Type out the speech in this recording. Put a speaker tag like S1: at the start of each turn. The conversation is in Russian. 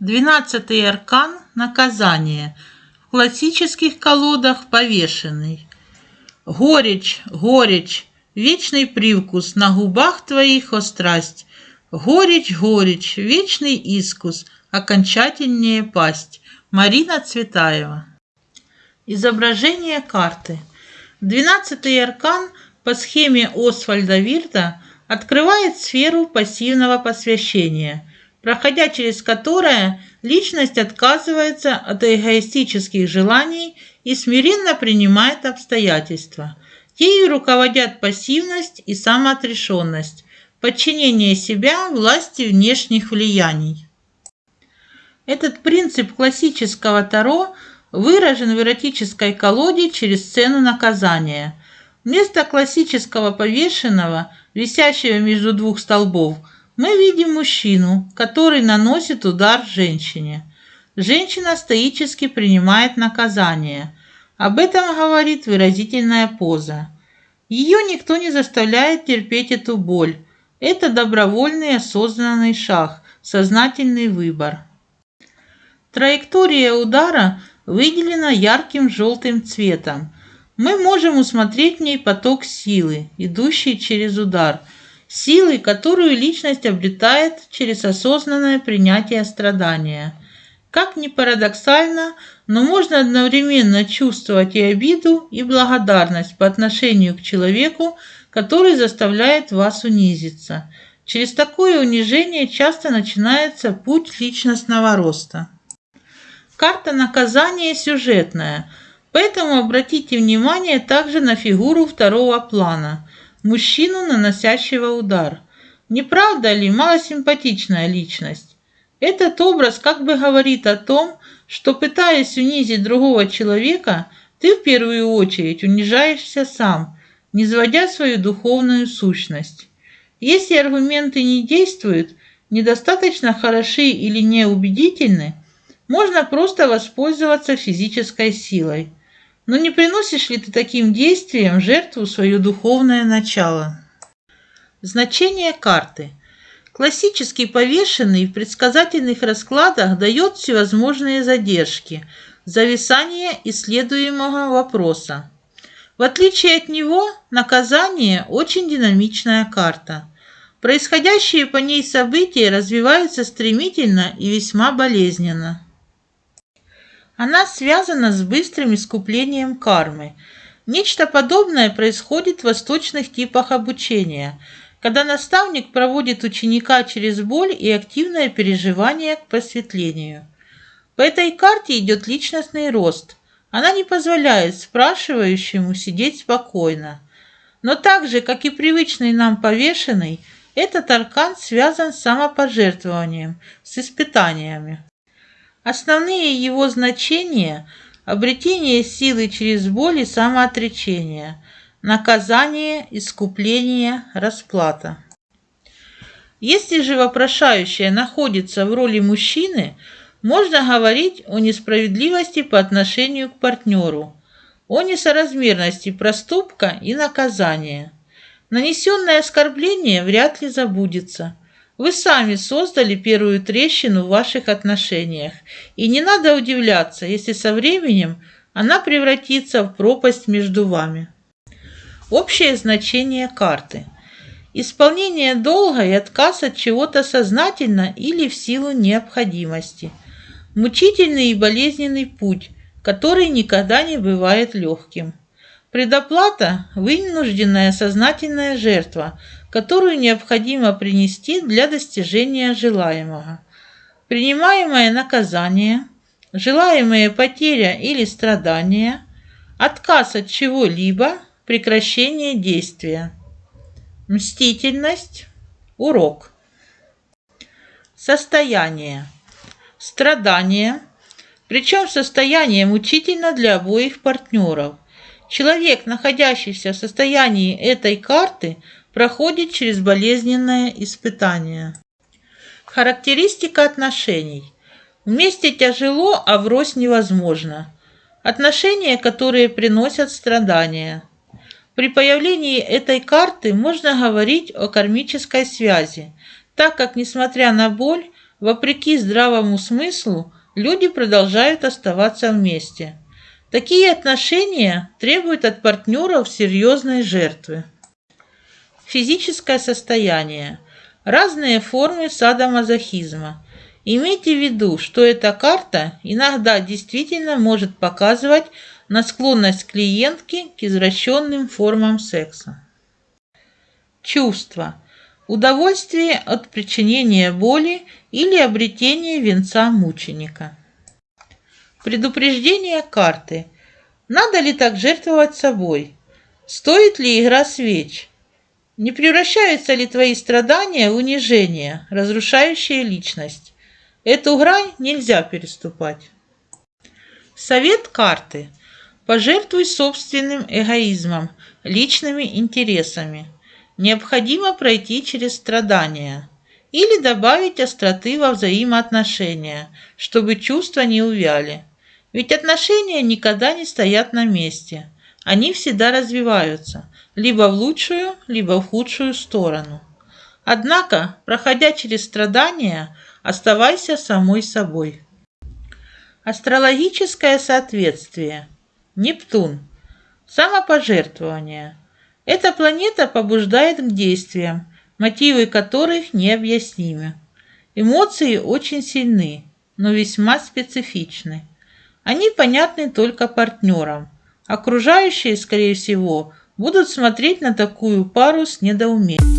S1: Двенадцатый аркан – наказание. В классических колодах повешенный. Горечь, горечь, вечный привкус, на губах твоих острасть. Горечь, горечь, вечный искус, окончательнее пасть. Марина Цветаева. Изображение карты. Двенадцатый аркан по схеме Освальда Вирта открывает сферу пассивного посвящения – проходя через которое личность отказывается от эгоистических желаний и смиренно принимает обстоятельства. Ею руководят пассивность и самоотрешенность, подчинение себя власти внешних влияний. Этот принцип классического Таро выражен в эротической колоде через сцену наказания. Вместо классического повешенного, висящего между двух столбов – мы видим мужчину, который наносит удар женщине. Женщина стоически принимает наказание. Об этом говорит выразительная поза. Ее никто не заставляет терпеть эту боль. Это добровольный осознанный шаг, сознательный выбор. Траектория удара выделена ярким желтым цветом. Мы можем усмотреть в ней поток силы, идущий через удар – силой, которую личность обретает через осознанное принятие страдания. Как ни парадоксально, но можно одновременно чувствовать и обиду, и благодарность по отношению к человеку, который заставляет вас унизиться. Через такое унижение часто начинается путь личностного роста. Карта наказания сюжетная, поэтому обратите внимание также на фигуру второго плана – мужчину, наносящего удар. Не правда ли малосимпатичная личность? Этот образ как бы говорит о том, что пытаясь унизить другого человека, ты в первую очередь унижаешься сам, не сводя свою духовную сущность. Если аргументы не действуют, недостаточно хороши или неубедительны, можно просто воспользоваться физической силой. Но не приносишь ли ты таким действием жертву свое духовное начало? Значение карты. Классический повешенный в предсказательных раскладах дает всевозможные задержки, зависание исследуемого вопроса. В отличие от него, наказание – очень динамичная карта. Происходящие по ней события развиваются стремительно и весьма болезненно. Она связана с быстрым искуплением кармы. Нечто подобное происходит в восточных типах обучения, когда наставник проводит ученика через боль и активное переживание к просветлению. По этой карте идет личностный рост. Она не позволяет спрашивающему сидеть спокойно. Но так же, как и привычный нам повешенный, этот аркан связан с самопожертвованием, с испытаниями. Основные его значения – обретение силы через боль и самоотречение, наказание, искупление, расплата. Если же вопрошающая находится в роли мужчины, можно говорить о несправедливости по отношению к партнеру, о несоразмерности проступка и наказания. Нанесенное оскорбление вряд ли забудется – вы сами создали первую трещину в ваших отношениях, и не надо удивляться, если со временем она превратится в пропасть между вами. Общее значение карты. Исполнение долга и отказ от чего-то сознательно или в силу необходимости. Мучительный и болезненный путь, который никогда не бывает легким. Предоплата – вынужденная сознательная жертва, которую необходимо принести для достижения желаемого. Принимаемое наказание, желаемая потеря или страдания, отказ от чего-либо, прекращение действия. Мстительность – урок. Состояние. Страдание, причем состояние мучительно для обоих партнеров – Человек, находящийся в состоянии этой карты, проходит через болезненное испытание. Характеристика отношений. Вместе тяжело, а врозь невозможно. Отношения, которые приносят страдания. При появлении этой карты можно говорить о кармической связи, так как, несмотря на боль, Вопреки здравому смыслу, люди продолжают оставаться вместе. Такие отношения требуют от партнеров серьезной жертвы. Физическое состояние. Разные формы садомазохизма. Имейте в виду, что эта карта иногда действительно может показывать на склонность клиентки к извращенным формам секса. Чувство. Удовольствие от причинения боли или обретения венца мученика. Предупреждение карты. Надо ли так жертвовать собой? Стоит ли игра свеч? Не превращаются ли твои страдания в унижение, разрушающее личность? Эту грань нельзя переступать. Совет карты. Пожертвуй собственным эгоизмом, личными интересами. Необходимо пройти через страдания или добавить остроты во взаимоотношения, чтобы чувства не увяли. Ведь отношения никогда не стоят на месте. Они всегда развиваются, либо в лучшую, либо в худшую сторону. Однако, проходя через страдания, оставайся самой собой. Астрологическое соответствие. Нептун. Самопожертвование. Эта планета побуждает к действиям, мотивы которых необъяснимы. Эмоции очень сильны, но весьма специфичны. Они понятны только партнерам. Окружающие, скорее всего, будут смотреть на такую пару с недоумением.